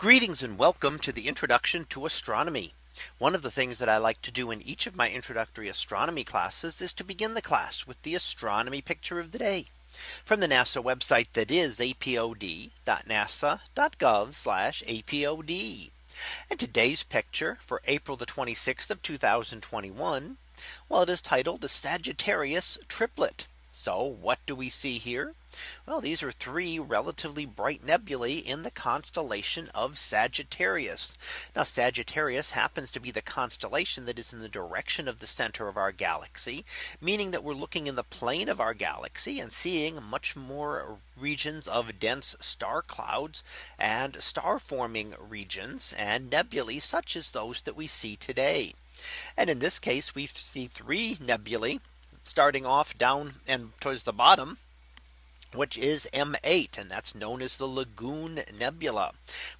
Greetings and welcome to the introduction to astronomy. One of the things that I like to do in each of my introductory astronomy classes is to begin the class with the astronomy picture of the day from the NASA website that is apod.nasa.gov apod. And today's picture for April the 26th of 2021. Well, it is titled the Sagittarius triplet. So what do we see here? Well, these are three relatively bright nebulae in the constellation of Sagittarius. Now Sagittarius happens to be the constellation that is in the direction of the center of our galaxy, meaning that we're looking in the plane of our galaxy and seeing much more regions of dense star clouds and star forming regions and nebulae such as those that we see today. And in this case, we see three nebulae starting off down and towards the bottom which is M8 and that's known as the Lagoon Nebula.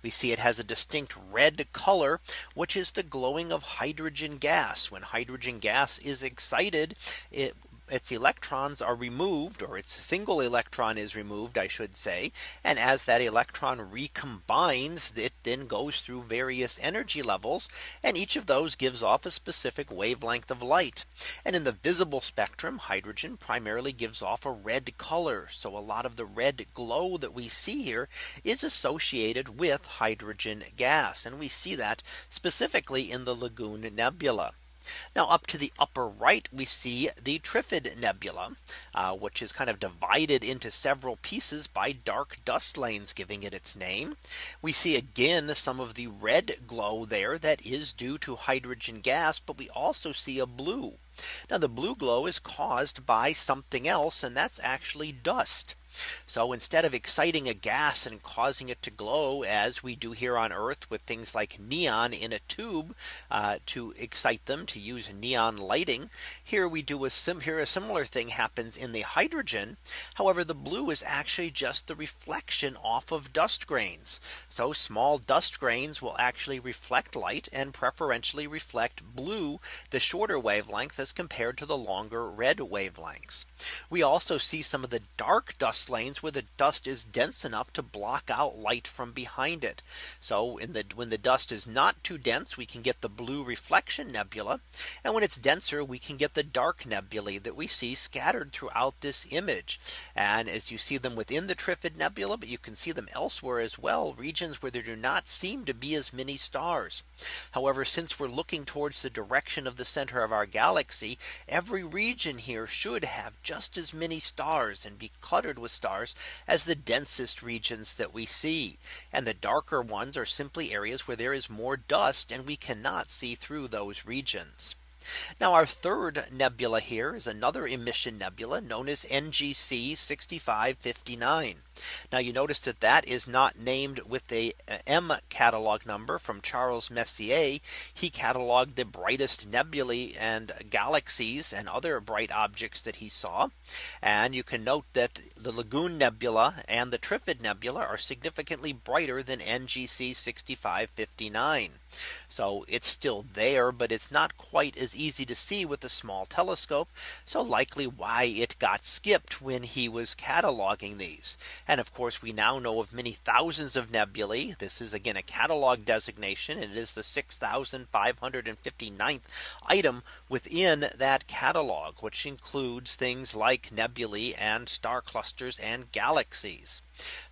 We see it has a distinct red color, which is the glowing of hydrogen gas. When hydrogen gas is excited, it its electrons are removed or its single electron is removed I should say and as that electron recombines it then goes through various energy levels and each of those gives off a specific wavelength of light and in the visible spectrum hydrogen primarily gives off a red color so a lot of the red glow that we see here is associated with hydrogen gas and we see that specifically in the Lagoon Nebula. Now up to the upper right, we see the Trifid Nebula, uh, which is kind of divided into several pieces by dark dust lanes giving it its name. We see again some of the red glow there that is due to hydrogen gas, but we also see a blue. Now the blue glow is caused by something else and that's actually dust. So instead of exciting a gas and causing it to glow as we do here on Earth with things like neon in a tube uh, to excite them to use neon lighting. Here we do a sim here a similar thing happens in the hydrogen. However, the blue is actually just the reflection off of dust grains. So small dust grains will actually reflect light and preferentially reflect blue, the shorter wavelength as compared to the longer red wavelengths. We also see some of the dark dust lanes where the dust is dense enough to block out light from behind it. So in the when the dust is not too dense, we can get the blue reflection nebula. And when it's denser, we can get the dark nebulae that we see scattered throughout this image. And as you see them within the Trifid Nebula, but you can see them elsewhere as well, regions where there do not seem to be as many stars. However, since we're looking towards the direction of the center of our galaxy, every region here should have just as many stars and be cluttered with stars as the densest regions that we see. And the darker ones are simply areas where there is more dust and we cannot see through those regions. Now our third nebula here is another emission nebula known as NGC 6559. Now you notice that that is not named with a M catalog number from Charles Messier. He cataloged the brightest nebulae and galaxies and other bright objects that he saw. And you can note that the Lagoon Nebula and the Trifid Nebula are significantly brighter than NGC 6559. So it's still there, but it's not quite as easy to see with a small telescope. So likely why it got skipped when he was cataloging these. And of course, we now know of many thousands of nebulae. This is again a catalog designation. It is the 6559th item within that catalog, which includes things like nebulae and star clusters and galaxies.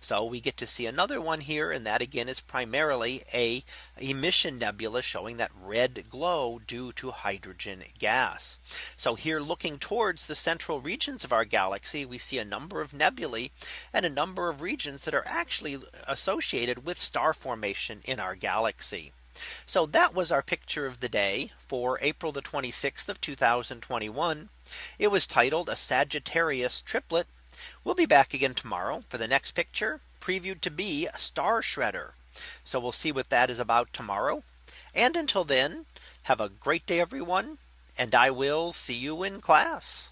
So we get to see another one here. And that again is primarily a emission nebula showing that red glow due to hydrogen gas. So here looking towards the central regions of our galaxy, we see a number of nebulae and a number of regions that are actually associated with star formation in our galaxy. So that was our picture of the day for April the 26th of 2021. It was titled a Sagittarius triplet We'll be back again tomorrow for the next picture previewed to be a star shredder. So we'll see what that is about tomorrow. And until then, have a great day, everyone. And I will see you in class.